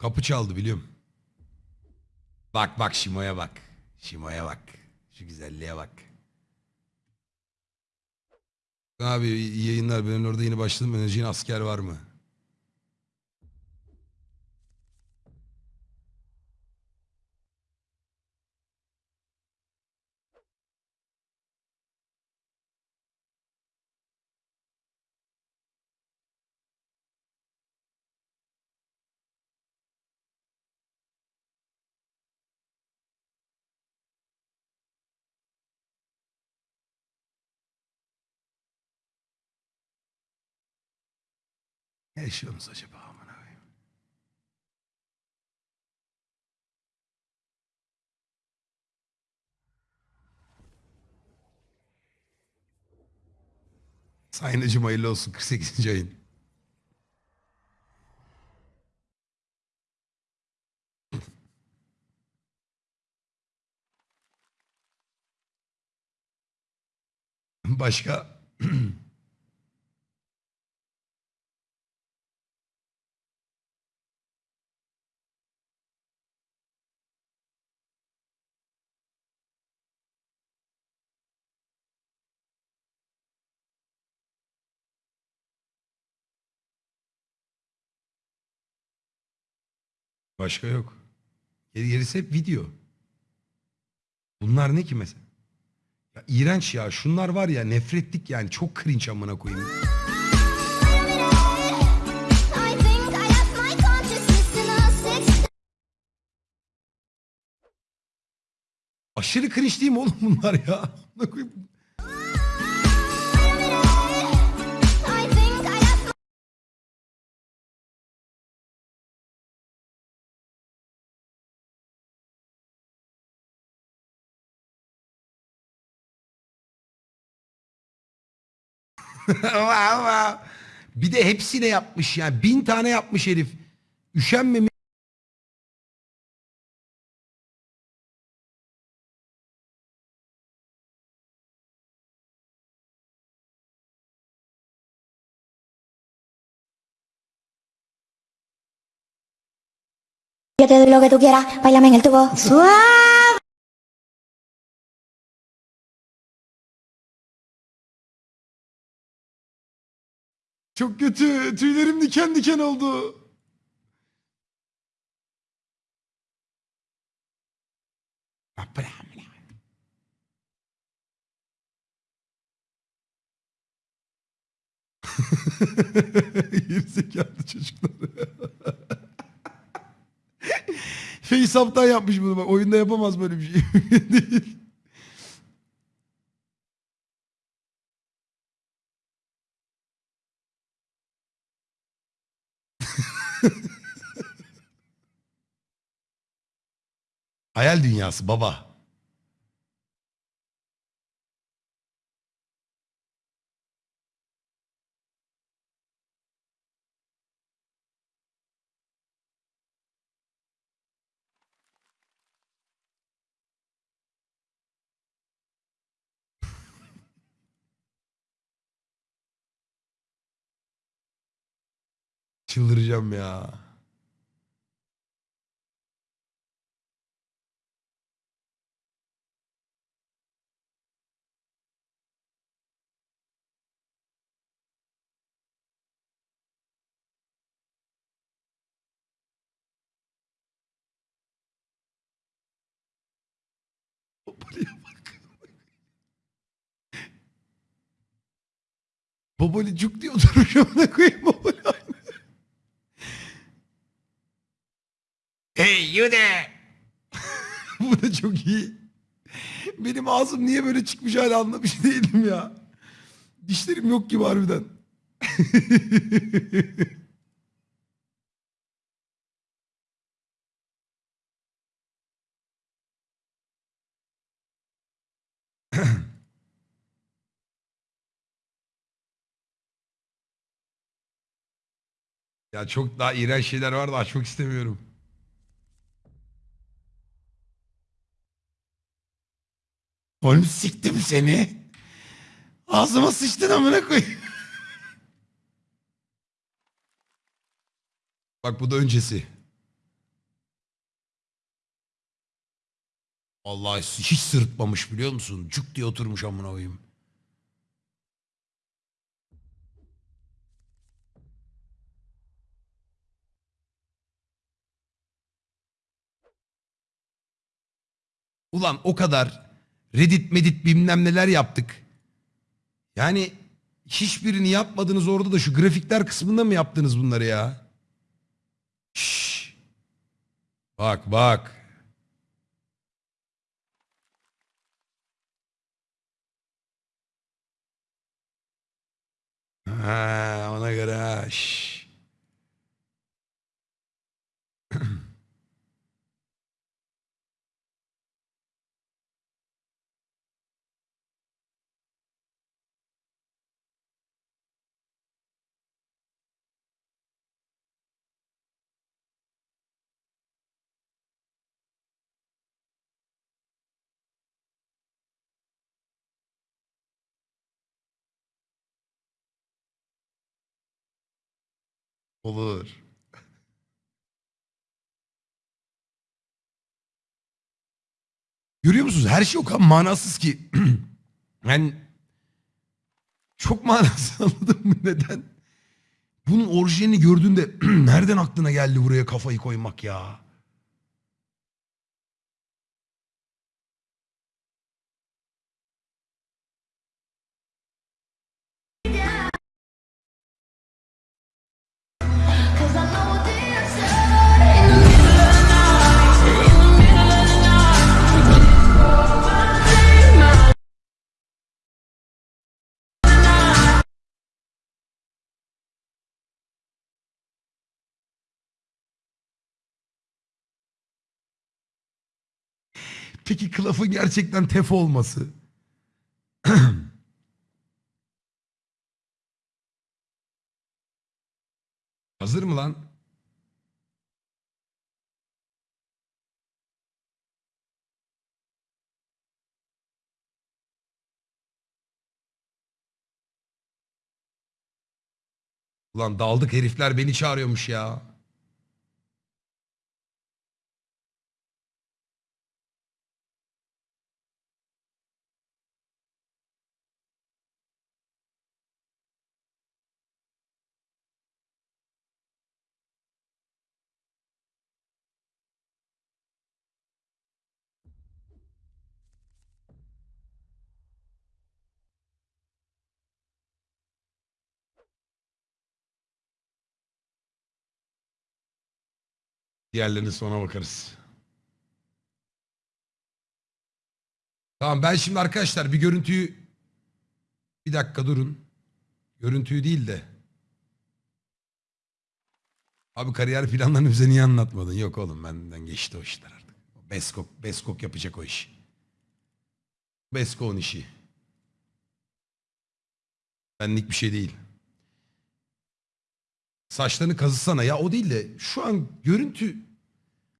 Kapı çaldı biliyorum. Bak bak Şimo'ya bak. Şimo'ya bak. Şu güzelliğe bak. Abi yayınlar. Ben orada yeni başladım. Önereceğin asker var mı? Ne yaşıyorsunuz acaba amına koyayım? Sayın Hacım hayırlı olsun 48. ayın. Başka? Başka yok. Geri gerisi hep video. Bunlar ne ki mesela? Ya iğrenç ya. Şunlar var ya nefretlik yani. Çok cringe amına koyayım. Aşırı cringe değil mi oğlum bunlar ya? Bir de hepsine yapmış yani. Bin tane yapmış herif. Üşenmemiş. Yo te doy lo que tú quieras, bailame en el tubo. Suave. Çok kötü. Tüylerim diken diken oldu. Gerizekalı çocuklar. FaceApp'tan yapmış bunu bak. Oyunda yapamaz böyle bir şey. Hayal dünyası baba. Çıldıracağım ya. Babali cuk diyor duruşumda koyayım Babali you. Bu da çok iyi. Benim ağzım niye böyle çıkmış hala anlamış değilim ya. Dişlerim yok gibi harbiden. ya çok daha iğrenç şeyler var da açmak istemiyorum. Oğlum siktim seni. Ağzıma sıçtın amına koy. Bak bu da öncesi. Vallahi hiç sırıtmamış biliyor musun? Cuk diye oturmuş amına koyayım. Ulan o kadar Reddit medit bilmem neler yaptık. Yani hiçbirini yapmadınız orada da şu grafikler kısmında mı yaptınız bunları ya? Şşş. Bak bak. Ha, ona göre ha. şşş. Olur. Görüyor musunuz? Her şey o kadar manasız ki. yani çok manasız anladın mı neden? Bunun orijinalini gördüğünde nereden aklına geldi buraya kafayı koymak ya? Peki kılafın gerçekten tef olması? Hazır mı lan? Ulan daldık herifler beni çağırıyormuş ya. Diğerlerine sonra bakarız. Tamam ben şimdi arkadaşlar bir görüntüyü bir dakika durun. Görüntüyü değil de. Abi kariyer planlarını bize niye anlatmadın? Yok oğlum benden geçti o işler artık. Beskok, Beskok yapacak o işi. Beskok'un işi. Benlik bir şey değil. Saçlarını kazısana. Ya o değil de şu an görüntü